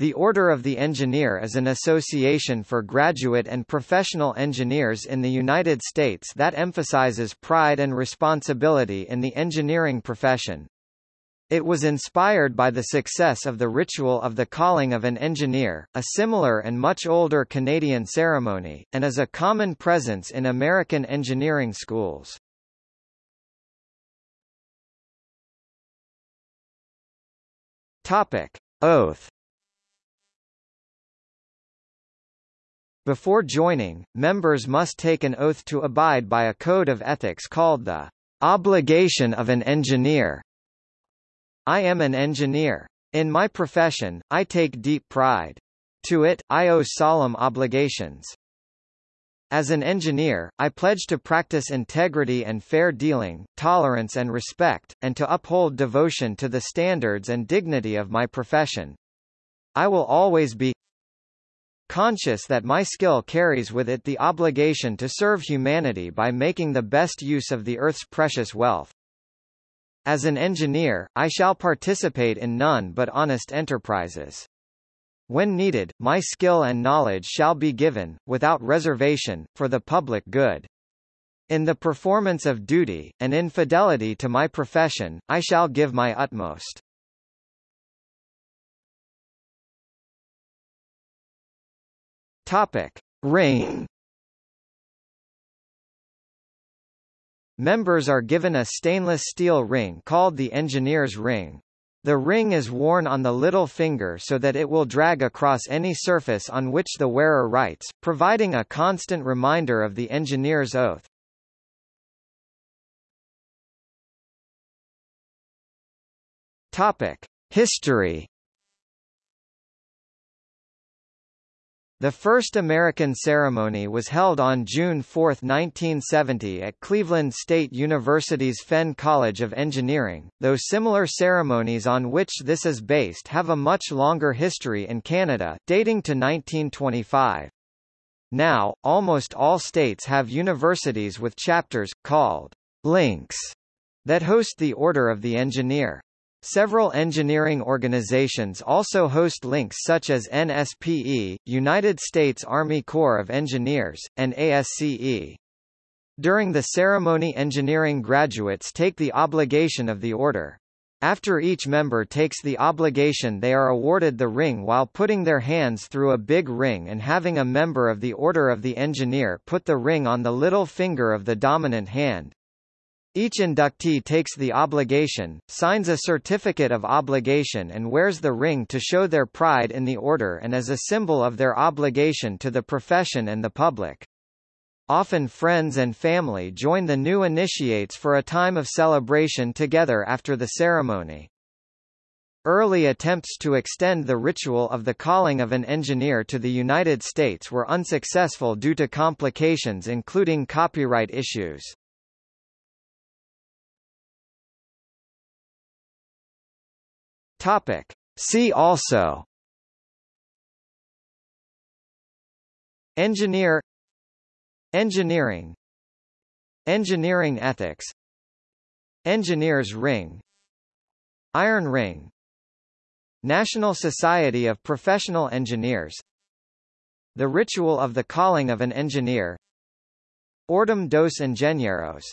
The Order of the Engineer is an association for graduate and professional engineers in the United States that emphasizes pride and responsibility in the engineering profession. It was inspired by the success of the ritual of the calling of an engineer, a similar and much older Canadian ceremony, and is a common presence in American engineering schools. Topic: Oath Before joining, members must take an oath to abide by a code of ethics called the obligation of an engineer. I am an engineer. In my profession, I take deep pride. To it, I owe solemn obligations. As an engineer, I pledge to practice integrity and fair dealing, tolerance and respect, and to uphold devotion to the standards and dignity of my profession. I will always be conscious that my skill carries with it the obligation to serve humanity by making the best use of the Earth's precious wealth. As an engineer, I shall participate in none but honest enterprises. When needed, my skill and knowledge shall be given, without reservation, for the public good. In the performance of duty, and in fidelity to my profession, I shall give my utmost. Topic: Ring. Members are given a stainless steel ring called the engineer's ring. The ring is worn on the little finger so that it will drag across any surface on which the wearer writes, providing a constant reminder of the engineer's oath. Topic: History The first American ceremony was held on June 4, 1970 at Cleveland State University's Fenn College of Engineering, though similar ceremonies on which this is based have a much longer history in Canada, dating to 1925. Now, almost all states have universities with chapters, called links, that host the Order of the Engineer. Several engineering organizations also host links such as NSPE, United States Army Corps of Engineers, and ASCE. During the ceremony engineering graduates take the obligation of the order. After each member takes the obligation they are awarded the ring while putting their hands through a big ring and having a member of the Order of the Engineer put the ring on the little finger of the dominant hand. Each inductee takes the obligation, signs a certificate of obligation and wears the ring to show their pride in the order and as a symbol of their obligation to the profession and the public. Often friends and family join the new initiates for a time of celebration together after the ceremony. Early attempts to extend the ritual of the calling of an engineer to the United States were unsuccessful due to complications including copyright issues. Topic. See also. Engineer. Engineering. Engineering ethics. Engineer's ring. Iron Ring. National Society of Professional Engineers. The Ritual of the Calling of an Engineer. Ordem dos Engenheiros